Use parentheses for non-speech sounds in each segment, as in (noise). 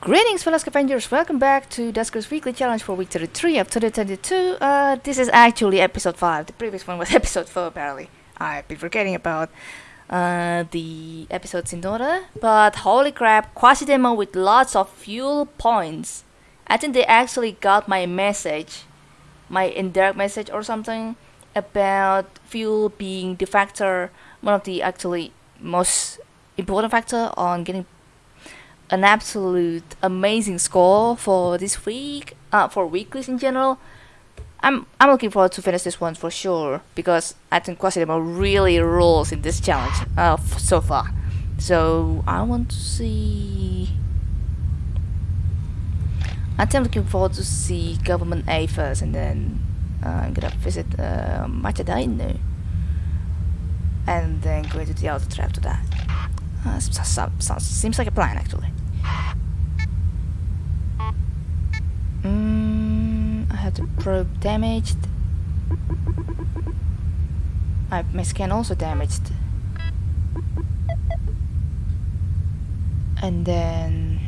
Greetings fellow scavengers, welcome back to Duskers Weekly Challenge for week 33 of 2022. Uh, this is actually episode 5, the previous one was (laughs) episode 4 apparently. I've been forgetting about uh, the episodes in order, but holy crap, quasi demo with lots of fuel points. I think they actually got my message, my indirect message or something, about fuel being the factor, one of the actually most important factor on getting an absolute amazing score for this week, uh, for weeklies in general. I'm I'm looking forward to finish this one for sure because I think Quasidemo really rules in this challenge uh, so far. So I want to see. I think I'm looking forward to see Government A first, and then uh, I'm gonna visit uh, Machadainu, and then go into the outer trap after that. Uh, seems like a plan actually. Mm, I have the probe damaged. My scan also damaged. And then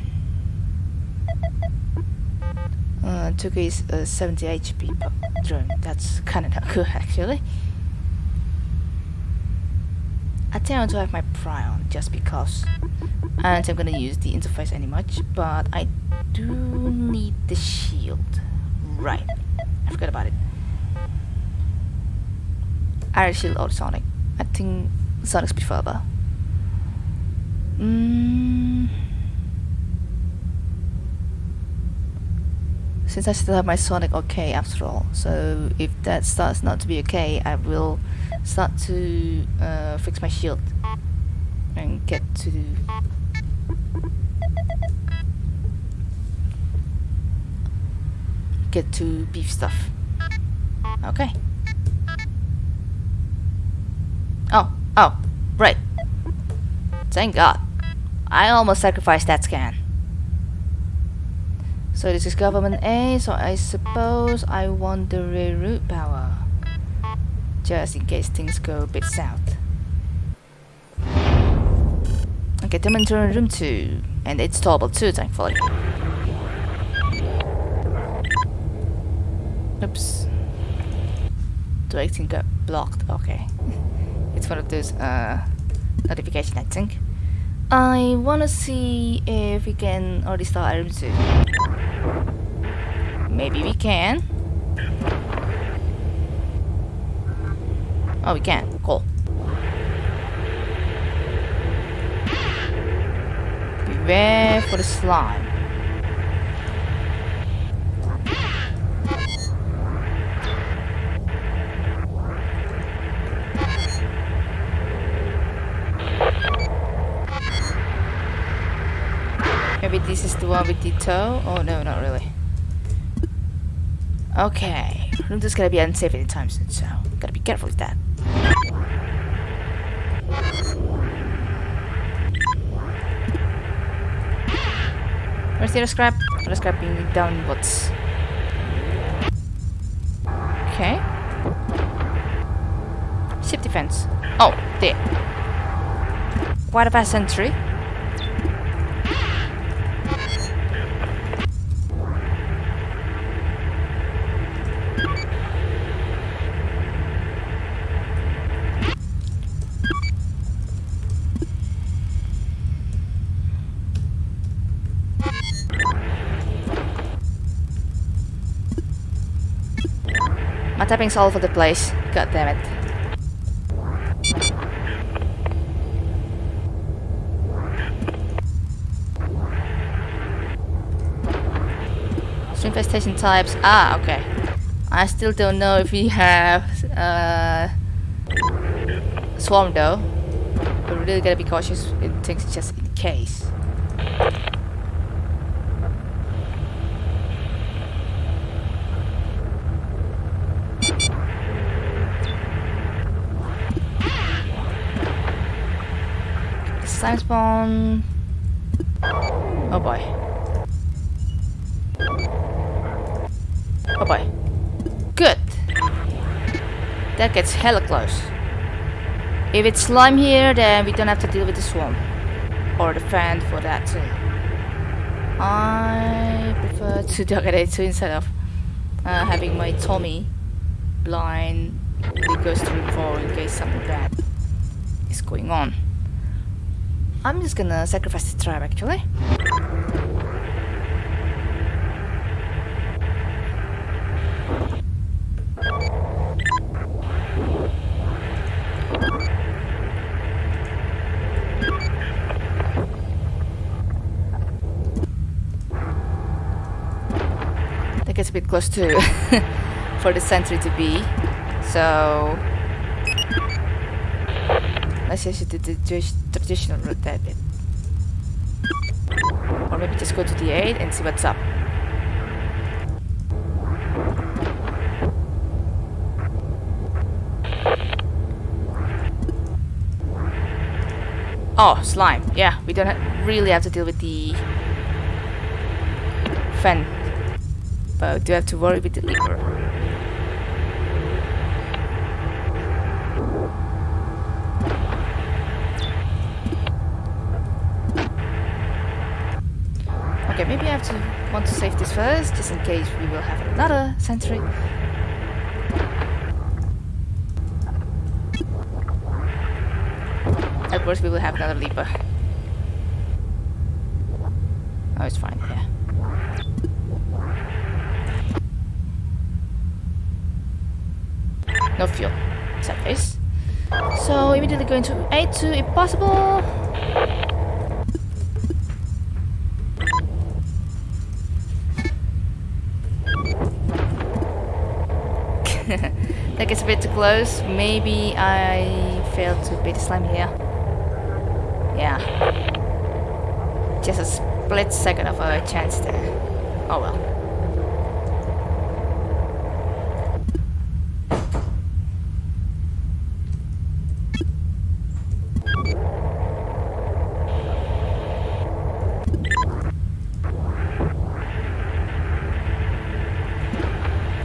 uh, took his uh, 70 HP drone. That's kind of not good actually. I tend to have my pry on just because think I'm gonna use the interface any much, but I do need the shield. Right. I forgot about it. Iron shield or Sonic. I think Sonic's preferable. Mm. Since I still have my Sonic okay after all, so if that starts not to be okay, I will start to uh, fix my shield and get to get to beef stuff. Okay. Oh, oh, right. Thank God. I almost sacrificed that scan. So this is government A, so I suppose I want the reroute power just in case things go a bit south. Okay, them into room 2, and it's toppled too, thankfully. Oops. The exit got blocked, okay. (laughs) it's one of those uh, notifications, I think. I wanna see if we can already start room 2. Maybe we can. Oh, we can. Cool. Beware for the slime. Maybe this is the one with the tow? Oh no, not really. Okay, room is gonna be unsafe anytime soon, so gotta be careful with that. Where's the scrap? Other scrap being downwards. Okay. Ship defense. Oh, there. Quite a fast sentry. Tapping's all over the place. God damn it. Infestation types. Ah, okay. I still don't know if we have uh, swarm though. But we really gotta be cautious in things just in case. Spawn. Oh boy. Oh boy. Good. That gets hella close. If it's slime here, then we don't have to deal with the swarm. Or the fan for that too. I prefer to target it to instead of uh, having my Tommy blind it goes room in case something bad is going on. I'm just gonna sacrifice the tribe actually. That gets a bit close to (laughs) for the sentry to be. So let's just do the traditional that bit. Or maybe just go to the 8 and see what's up. Oh, slime. Yeah, we don't really have to deal with the fan. But do have to worry with the leaper. Okay, maybe I have to want to save this first, just in case we will have another sentry. Of course, we will have another leaper. Oh, it's fine, yeah. No fuel. Face. So, immediately going to A2 if possible. That gets a bit too close. Maybe I failed to beat the slime here. Yeah. Just a split second of a chance there. Oh well.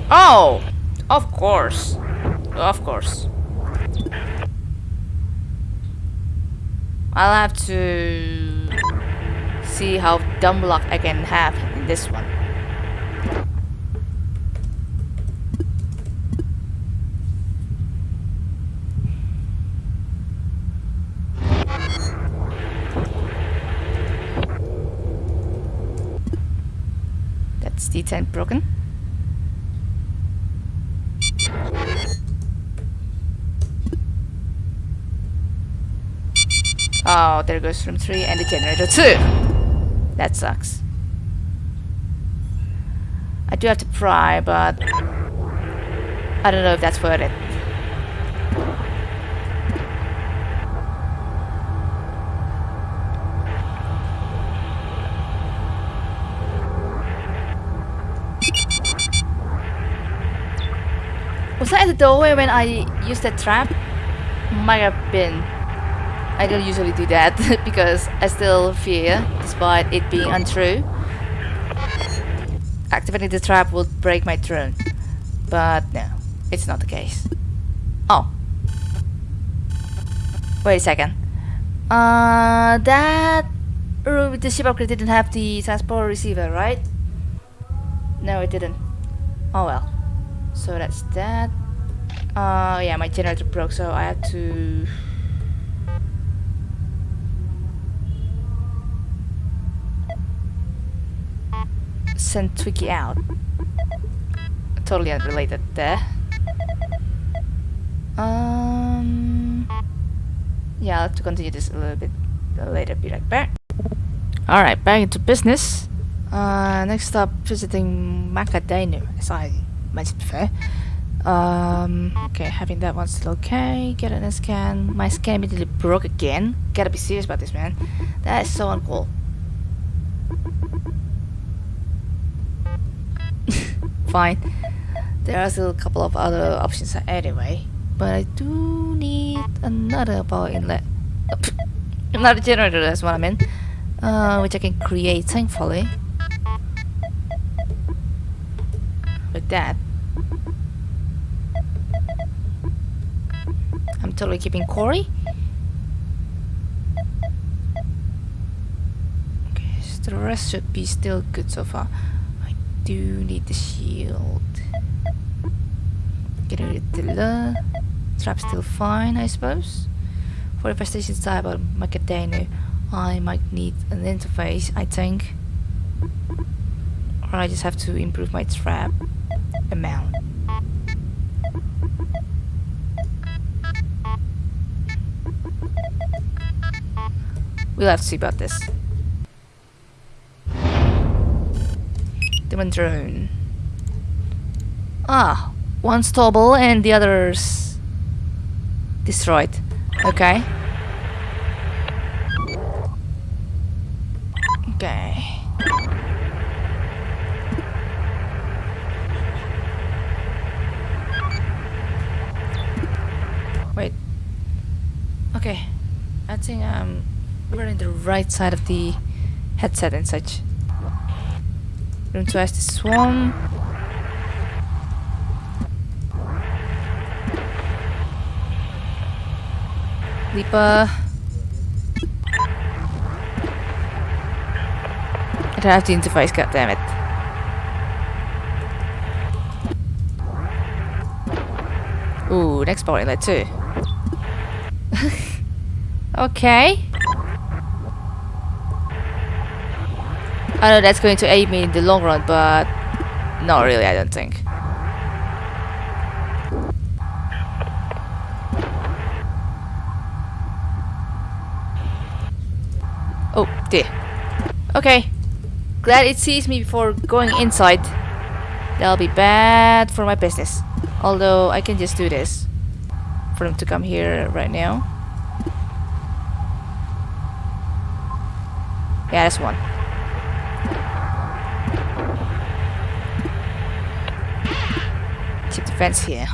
Oh! Of course. Of course. I'll have to see how dumb luck I can have in this one. That's D10 broken. Oh, there goes room 3 and the generator 2. That sucks. I do have to pry, but I don't know if that's worth it. Was that at the doorway when I used that trap? Might have been. I don't usually do that (laughs) because I still fear, despite it being untrue. Activating the trap would break my throne. But no, it's not the case. Oh. Wait a second. Uh, that the ship upgrade didn't have the transport receiver, right? No, it didn't. Oh well. So that's that. Uh, yeah, my generator broke, so I have to... Send Twiki out. Totally unrelated there. Um... Yeah, I'll have to continue this a little bit later, be right back. Alright, back into business. Uh, next up, visiting Macadamia, as I mentioned before. Um, okay, having that one still okay. Get an scan. My scan immediately broke again. Gotta be serious about this, man. That is so uncool. Fine. There are still a couple of other options anyway. But I do need another power inlet. (laughs) another generator, that's what I mean. Uh, which I can create, thankfully. With that. I'm totally keeping Corey. Okay, The rest should be still good so far. Do need the shield. Getting rid of the trap still fine, I suppose. For the prestige type of Macadano, I might need an interface, I think. Or I just have to improve my trap amount. We'll have to see about this. Demon drone. Ah, one's stable and the other's destroyed. Okay. Okay. Wait. Okay. I think I'm wearing the right side of the headset and such. Room to swarm. Leaper. I don't have the interface, God damn it! Ooh, next power inlet too. (laughs) okay. I know that's going to aid me in the long run, but not really, I don't think. Oh, dear. Okay. Glad it sees me before going inside. That'll be bad for my business. Although, I can just do this. For them to come here right now. Yeah, that's one. Fence here.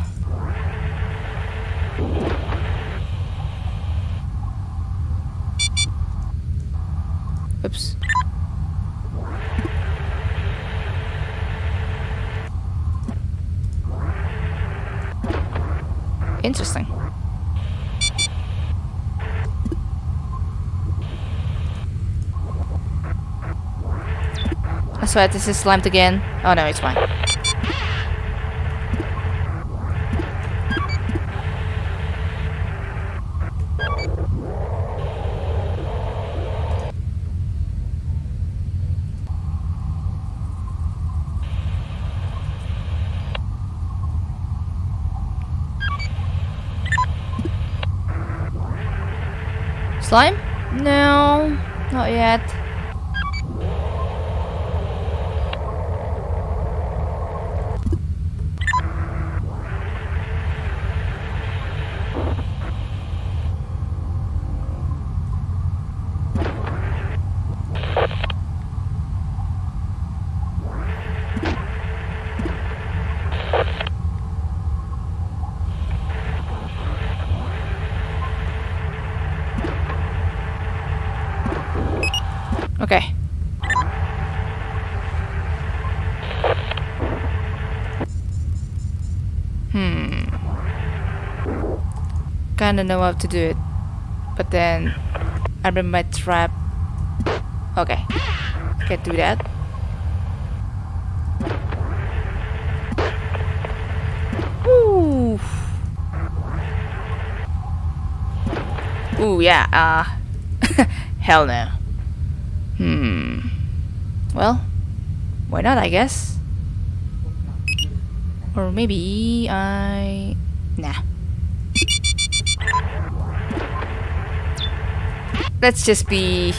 Oops. Interesting. I swear this is slimed again. Oh no, it's fine. Slime? No, not yet. Okay. Hmm. I kinda know how to do it. But then I remember my trap. Okay. Can't do that. Ooh. Ooh, yeah, uh (laughs) hell no. Hmm. Well, why not, I guess? Or maybe I... Nah. Let's just be...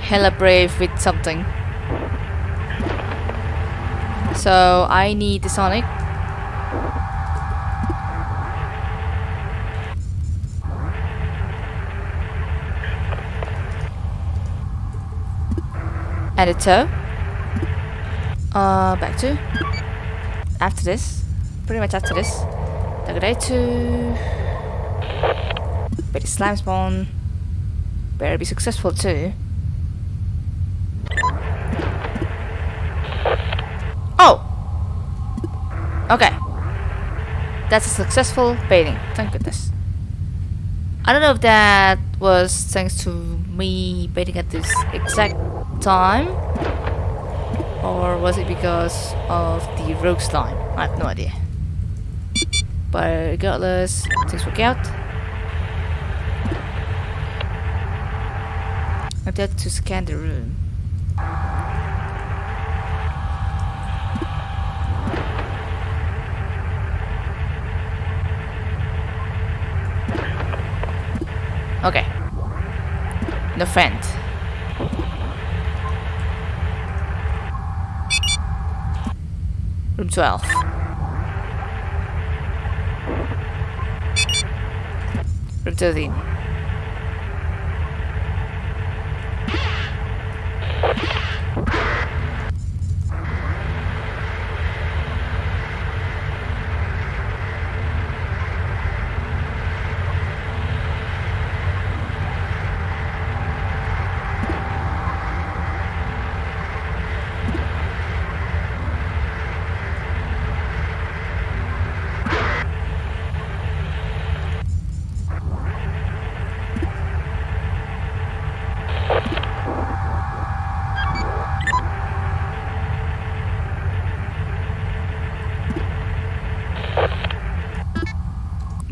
Hella brave with something. So, I need the Sonic. tow. Uh, back to. After this, pretty much after this, Daggerate But slime spawn better be successful too. Oh! Okay. That's a successful baiting, thank goodness. I don't know if that was thanks to me waiting at this exact time? Or was it because of the rogue slime? I have no idea. But regardless, things work out. I to scan the room. Okay. No friend. Room 12. Room 13.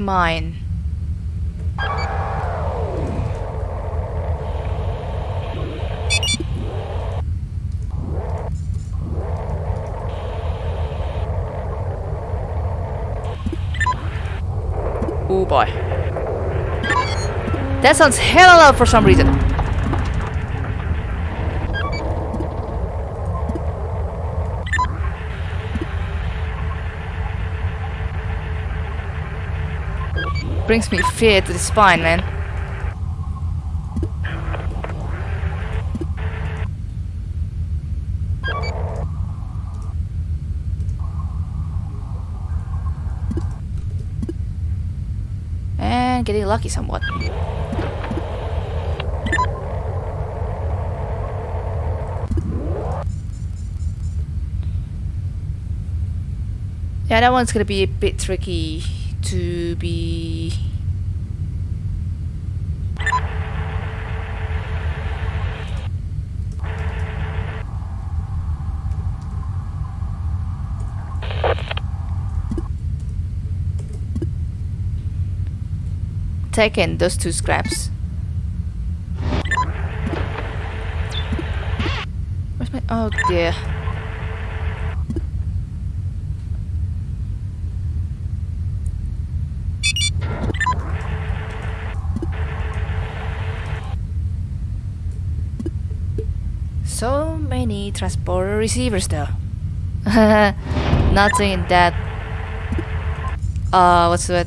Mine. Oh boy. That sounds hella loud for some reason. Brings me fear to the spine, man. And getting lucky somewhat. Yeah, that one's gonna be a bit tricky to be taken those two scraps. Where's my oh dear. So many transporter receivers though. (laughs) Nothing that uh what's that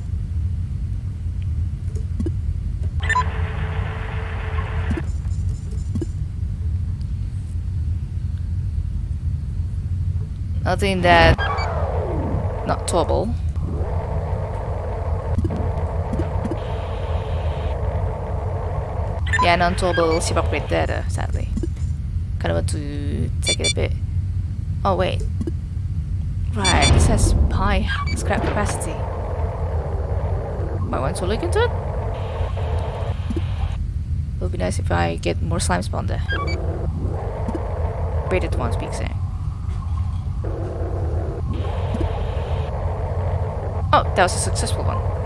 Nothing that not topple. Yeah, non-topple ship upgrade data, sadly. Kind of want to take it a bit. Oh wait. Right, this has high scrap capacity. Might want to look into it. It would be nice if I get more slime spawn there. Braided one big there. Oh, that was a successful one.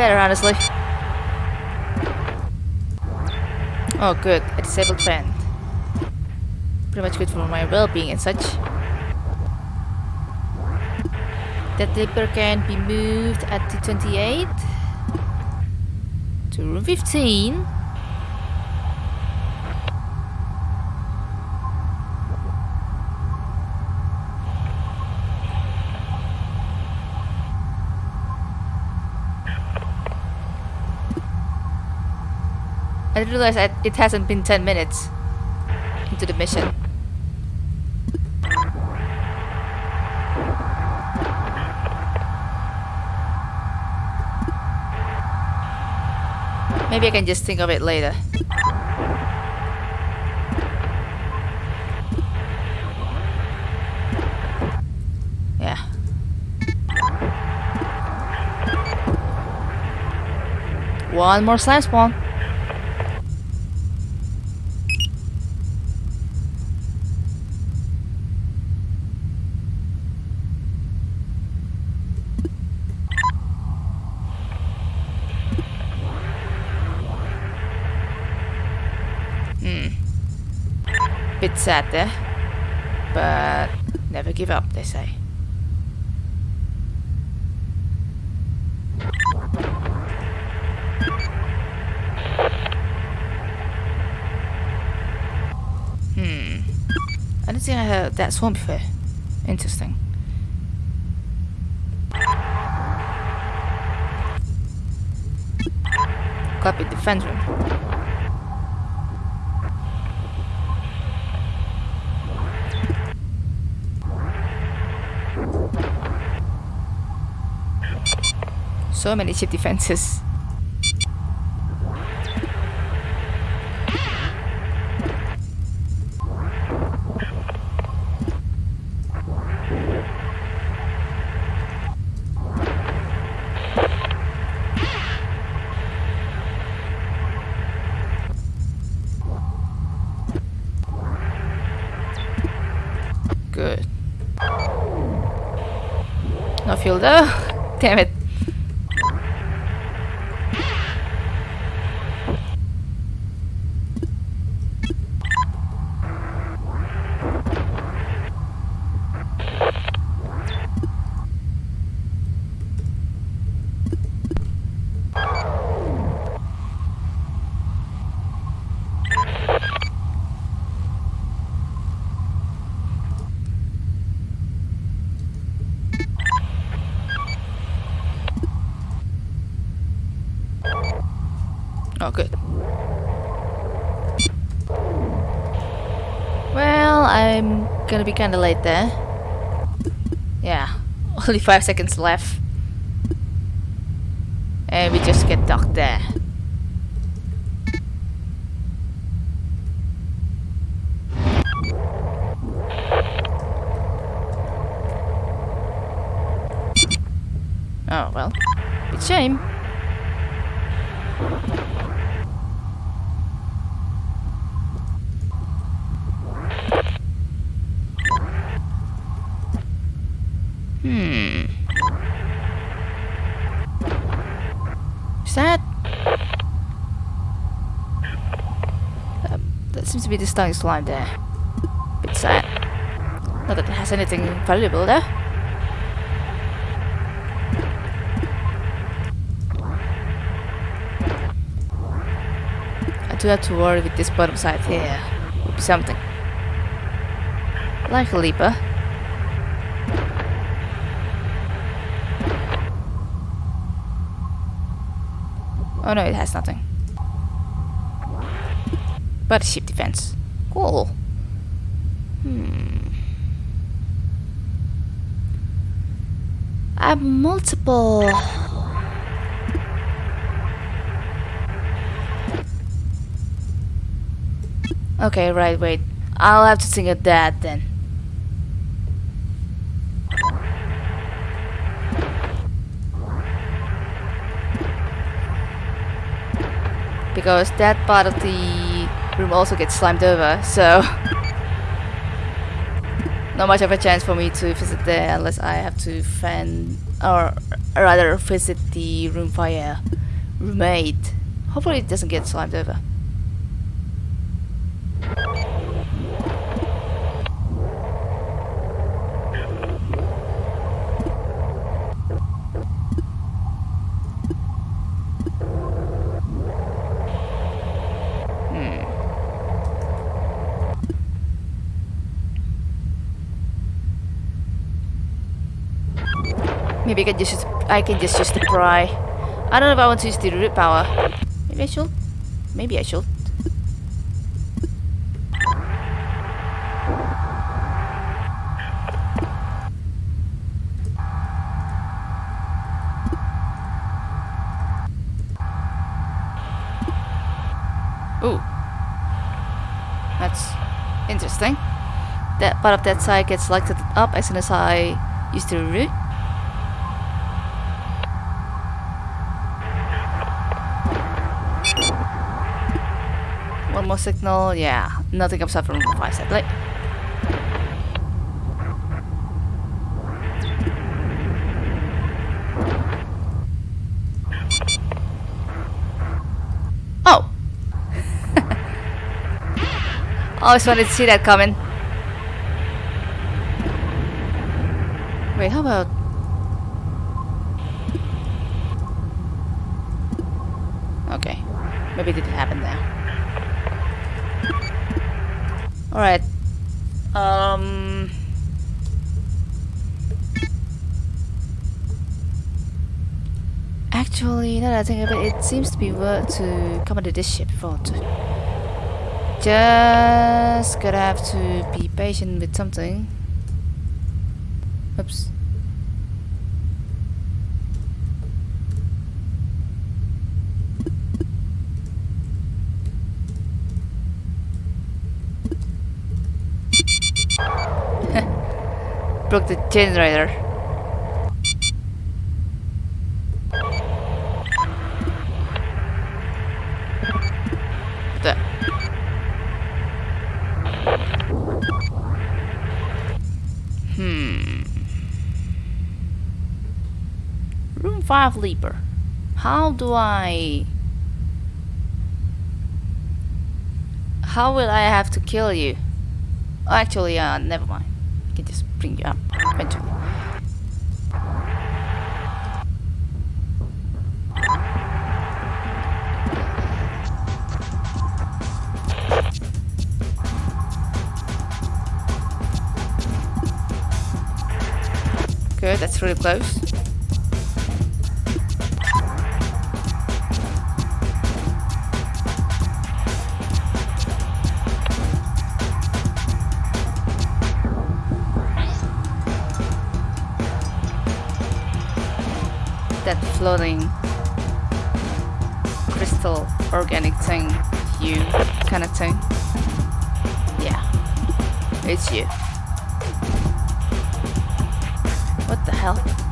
Better, honestly. Oh, good. A disabled fan. Pretty much good for my well-being and such. That dipper can be moved at the 28 to room 15. I realized that it hasn't been 10 minutes into the mission. Maybe I can just think of it later. Yeah. One more slime spawn. Bit sad there. But never give up, they say. Hmm. I didn't think I heard that swamp before. Interesting. Copy defense room. So many cheap defenses. Good. No fuel though. (laughs) Damn it. Oh, good. Well, I'm gonna be kinda late there. Yeah, (laughs) only five seconds left. And we just get docked there. Oh, well. It's shame. Hmm. Is that? Um, that seems be the stunning slime there. Bit sad. Not that it has anything valuable there. I do have to worry with this bottom side here. Would be something. Like a leaper. Oh no, it has nothing. But ship defense. Cool. Hmm. I have multiple... Okay, right, wait. I'll have to think of that then. because that part of the room also gets slimed over, so (laughs) not much of a chance for me to visit there unless I have to fan or rather visit the room via roommate. Hopefully it doesn't get slimed over. Maybe I can just use, I can just use the pry. I don't know if I want to use the root power. Maybe I should. Maybe I should. Ooh. That's interesting. That part of that side gets lighted up as soon as I use the root. One signal, yeah. Nothing up from room 5 sadly. Oh! (laughs) Always wanted to see that coming. Wait, how about... Okay. Maybe it didn't happen there. Alright. Um... Actually, now that I think of it, it seems to be worth to come onto this ship before to... Just gonna have to be patient with something. Oops. Broke the generator. The Hmm. Room 5 Leaper. How do I... How will I have to kill you? Oh, actually, uh, never mind. I can just bring you up eventually. Good, that's really close. Floating crystal organic thing, you kind of thing. Yeah, it's you. What the hell?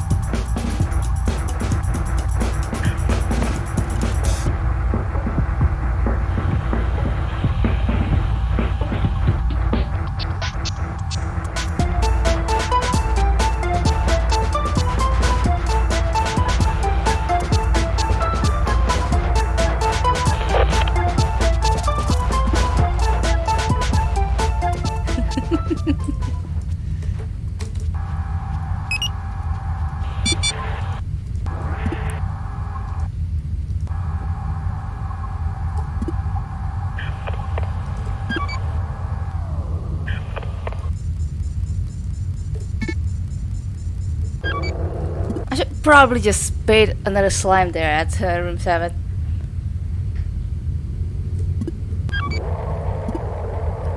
Probably just bait another slime there at uh, room 7.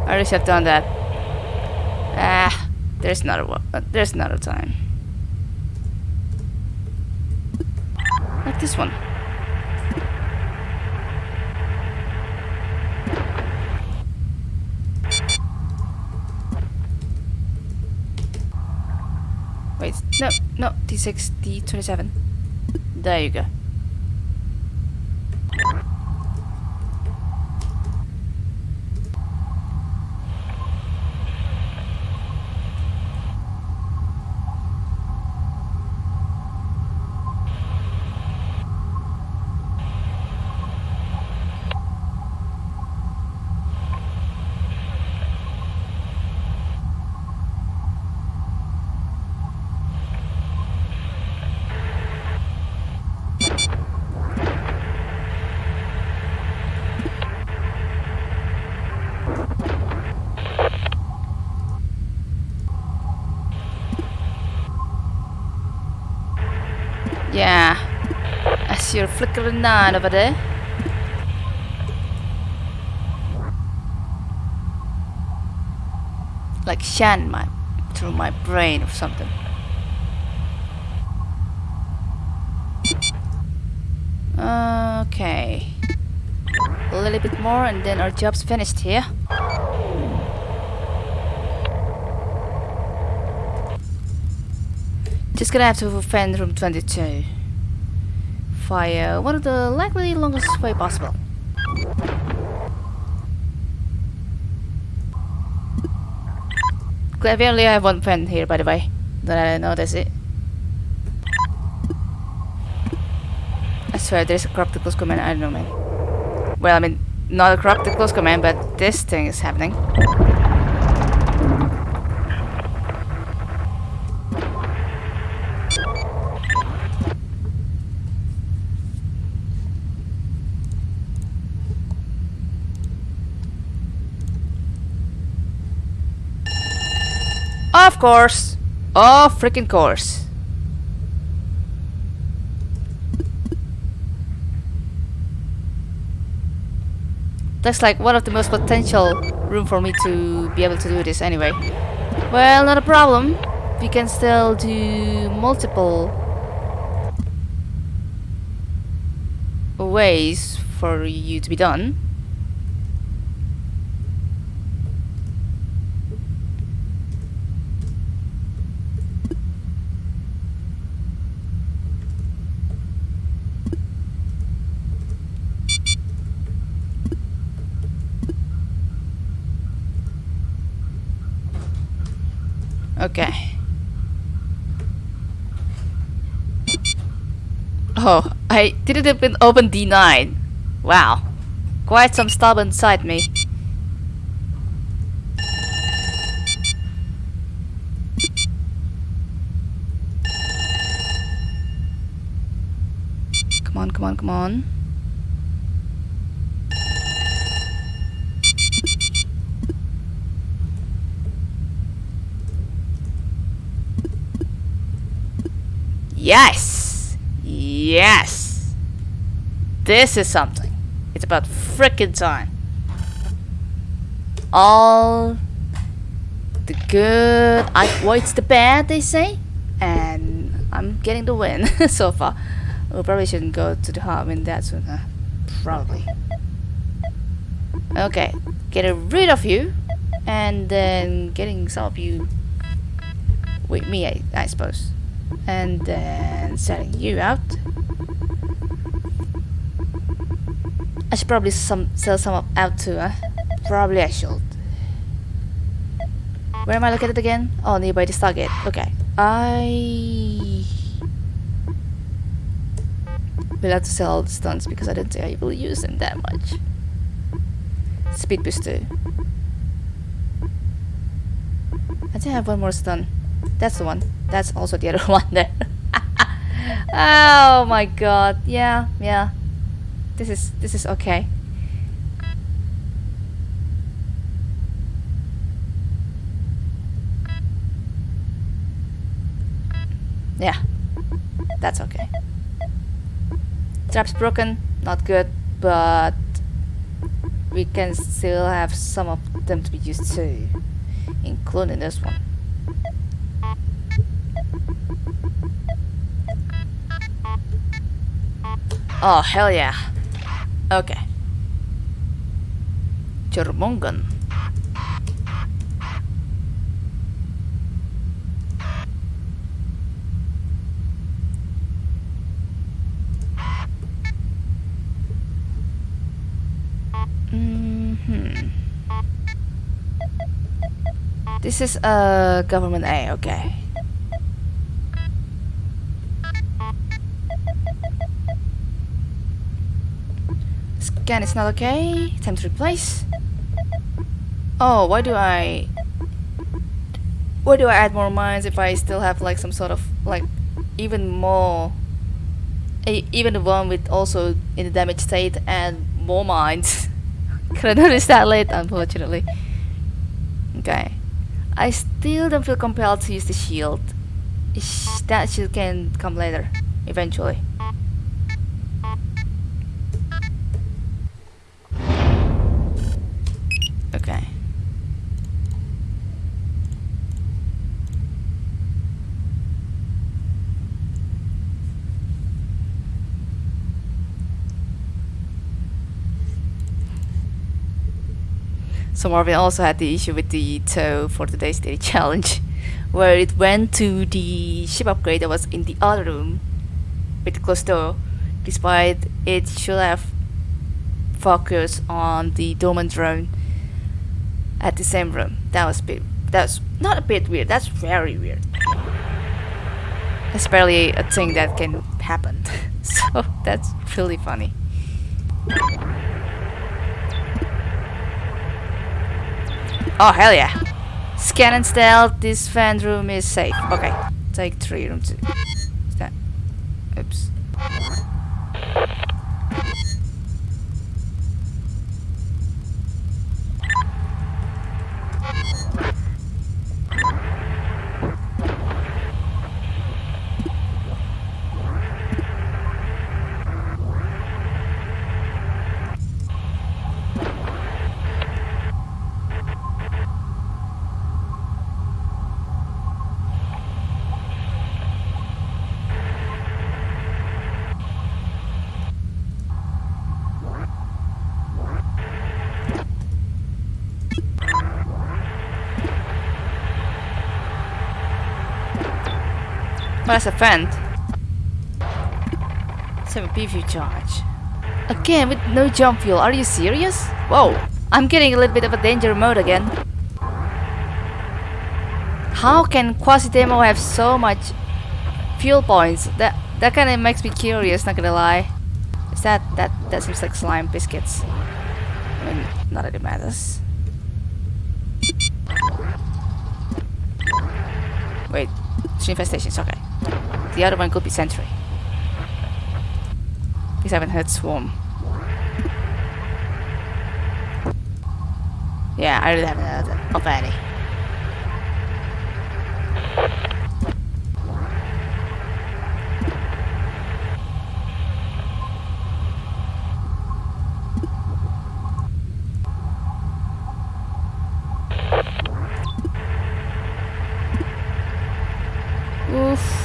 I already have done that. Ah, there's another one. Uh, there's another time. Like this one. Wait, no, no, D6, D27. There you go. There's nine over there. Like shan my through my brain or something. Okay. A little bit more and then our job's finished here. Just gonna have to find room 22 via one of the likely longest way possible. Glad we only have one friend here, by the way. Don't I notice it? I swear, there's a corrupted close command. I don't know, man. Well, I mean, not a corrupted close command, but this thing is happening. Of course. Of freaking course. That's like one of the most potential room for me to be able to do this anyway. Well, not a problem. We can still do multiple ways for you to be done. Okay. Oh, I didn't even open D9. Wow. Quite some stubborn inside me. Come on, come on, come on. Yes! Yes! This is something. It's about frickin' time. All the good outweighs the bad, they say. And I'm getting the win (laughs) so far. We probably shouldn't go to the hub in that soon, huh? Probably. Okay, getting rid of you, and then getting some of you with me, I, I suppose and then selling you out. I should probably some sell some out too, huh? Probably I should. Where am I located again? Oh, nearby the target. Okay. I will have to sell all the stunts because I don't think I will use them that much. Speed boost too. I think I have one more stun. That's the one. That's also the other (laughs) one there. oh my god. Yeah, yeah. This is this is okay. Yeah. That's okay. Trap's broken, not good, but we can still have some of them to be used too, including this one. Oh, hell yeah. Okay. Jormungan. Mm hmm This is a uh, government A, okay. Again, it's not okay. Time to replace. Oh, why do I... Why do I add more mines if I still have like some sort of like even more even the one with also in the damage state and more mines. (laughs) Couldn't notice that late unfortunately. Okay. I still don't feel compelled to use the shield. That shield can come later, eventually. So Marvin also had the issue with the tow for today's daily challenge, (laughs) where it went to the ship upgrade that was in the other room with the closed door, despite it should have focused on the dormant drone at the same room. That was a bit, that's not a bit weird, that's very weird. That's barely a thing that can happen. (laughs) so that's really funny. Oh hell yeah! Scan and stealth. This fan room is safe. Okay, take three room two. That. Oops. Where's a vent? 7 PV charge. Again with no jump fuel, are you serious? Whoa, I'm getting a little bit of a danger mode again. How can Quasi-Demo have so much fuel points? That that kinda makes me curious, not gonna lie. Is that that that seems like slime biscuits? I mean not that it matters. Wait, it's infestations, okay. The other one could be Sentry. I haven't heard Swarm. (laughs) Yeah, I really haven't heard of any. Oof.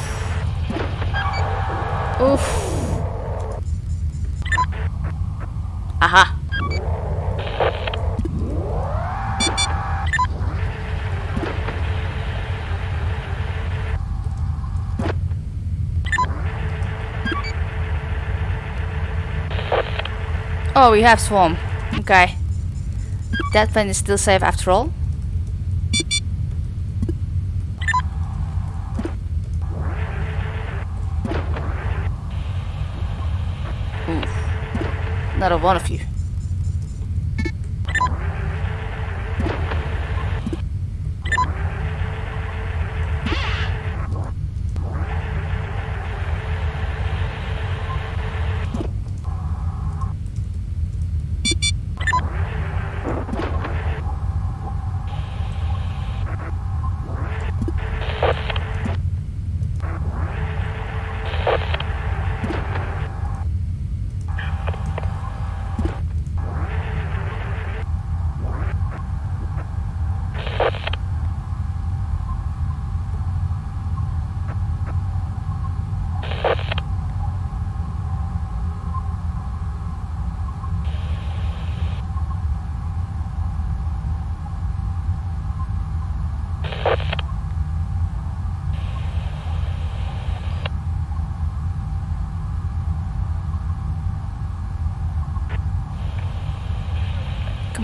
Oof. Aha. Oh, we have swarm. Okay. That plane is still safe after all. Hmm. Not a one of you.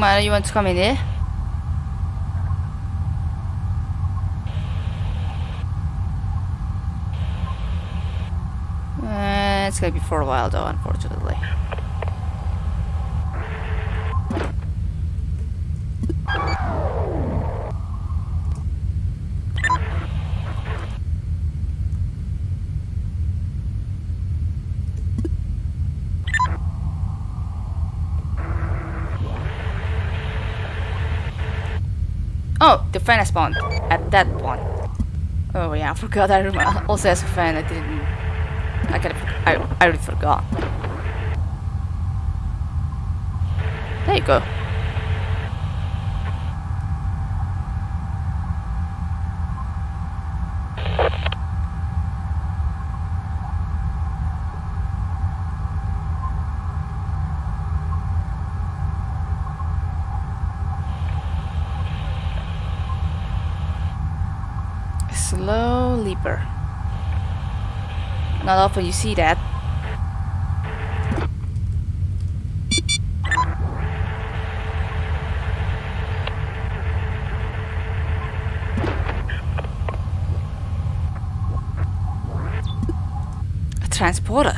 Come you want to come in here? Uh, it's gonna be for a while though, unfortunately. Oh, the fan has spawned at that one. Oh yeah, I (laughs) forgot. I. Also as a fan, I didn't. I kind of. I I really forgot. There you go. Not often you see that. A transporter.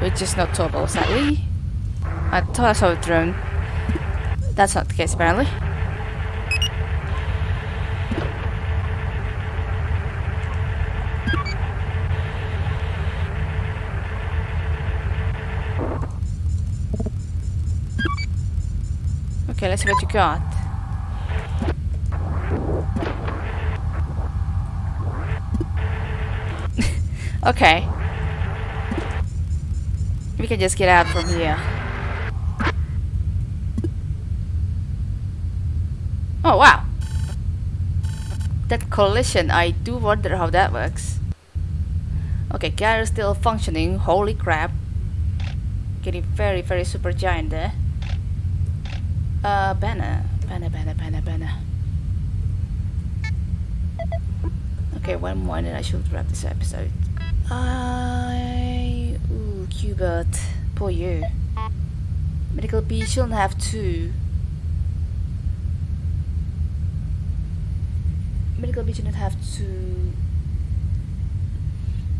Which is not towable, sadly. I thought I saw a drone. That's not the case, apparently. Okay, let's see what you got. okay. We can just get out from here. Oh wow! That collision, I do wonder how that works. Okay, car is still functioning, holy crap. Getting very, very super giant there. Uh, banner. Banner, banner, banner. Okay, one more and I should wrap this episode. I... Ooh, Cubert. Poor you. Medical B shouldn't have two. Medical B shouldn't have two...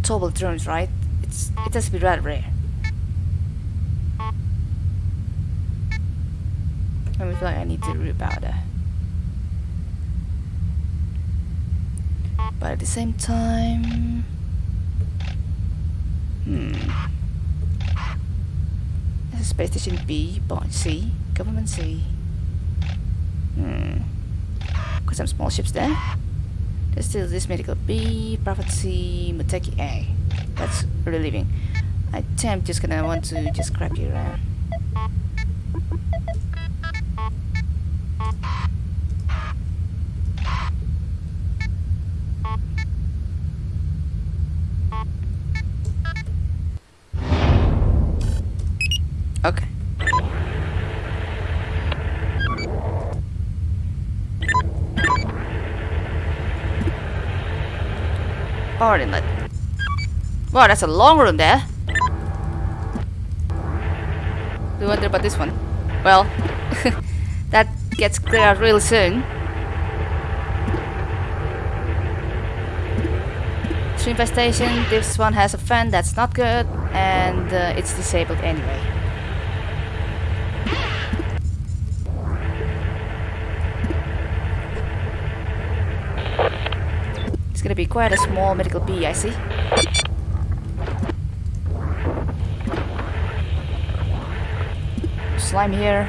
Towable drones, right? It's It has to be rather rare. I feel like I need to root powder. But at the same time... Hmm. This is Space Station B, Bond C, Government C. Hmm. Got some small ships there. There's still this Medical B, Prophet C, Muteki A. That's relieving. I think I'm just gonna want to just grab you around. Okay. Power inlet. Wow, that's a long room there. We wonder about this one. Well, (laughs) that gets cleared out real soon. Tree infestation, this one has a fan, that's not good, and uh, it's disabled anyway. Gonna be quite a small medical B, I see. Slime here.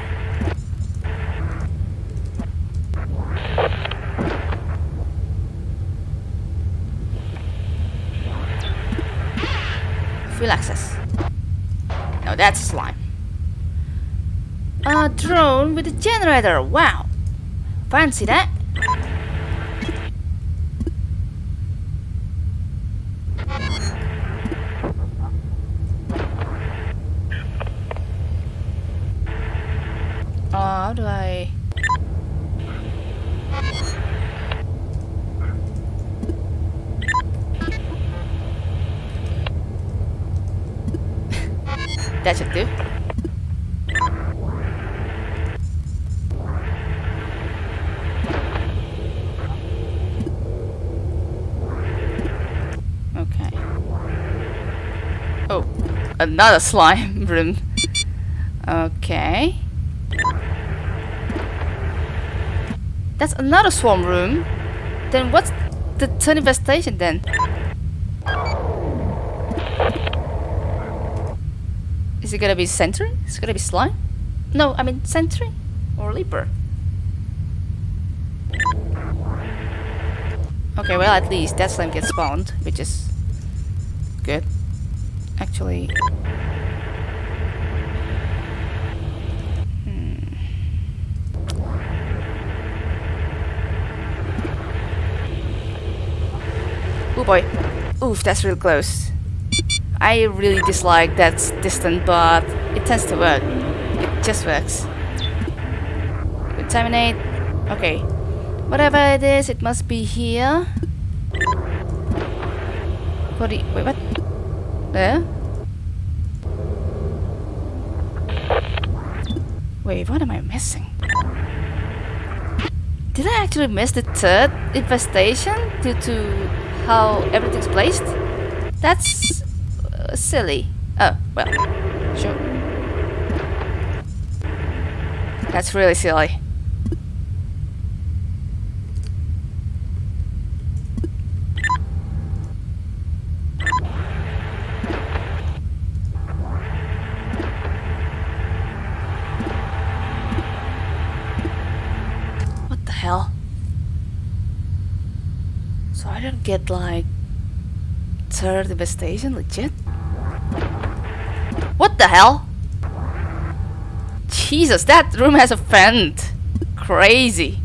Full access. No, that's slime. A drone with a generator. Wow. Fancy that. how do I... that should do. Okay. Oh, another slime (laughs) room. Okay. That's another swarm room. Then what's the third infestation then? Is it gonna be sentry? Is it gonna be slime? No, I mean sentry or leaper. Okay, well at least that slime gets spawned, which is. Actually, Oh boy. Oof, that's real close. I really dislike that distant, but it tends to work. It just works. Contaminate. Okay. Whatever it is, it must be here. The- wait, what? There? Wait, what am I missing? Did I actually miss the third infestation due to how everything's placed? That's uh, silly. Oh, well, sure. That's really silly. What the hell? So I don't get like third devastation legit? What the hell? Jesus, that room has a vent. Crazy.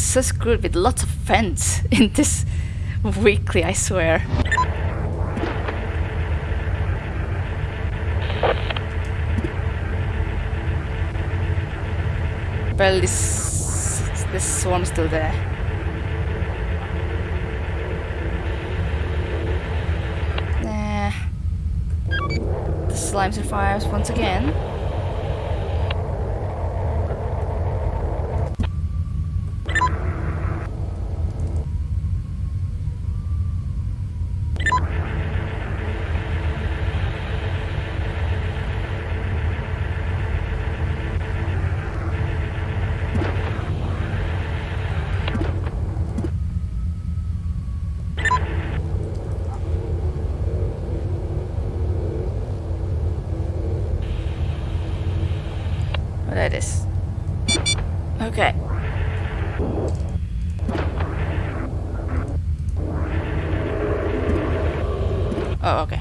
Getting so screwed with lots of vents (laughs) in this weekly, I swear. Well, this this swarm's still there. Nah. The slime survives once again. Oh, there it is. Okay. Oh, okay.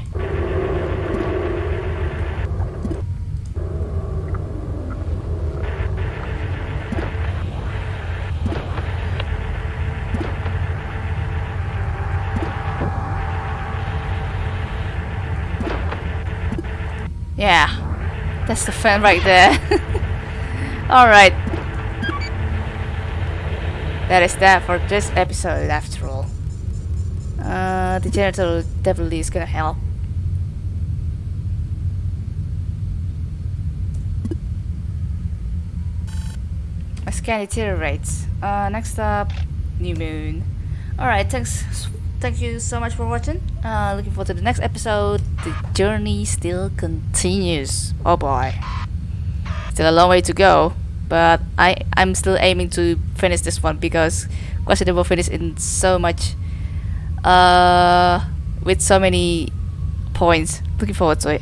Yeah, that's the fan right there. (laughs) Alright. That is that for this episode after all. Uh, the generator definitely is gonna help. My scan deteriorates. Uh, next up, New Moon. Alright, thanks. Thank you so much for watching. Uh, looking forward to the next episode. The journey still continues. Oh boy. Still a long way to go, but I I'm still aiming to finish this one because Resident Evil finish in so much, uh, with so many points. Looking forward to it.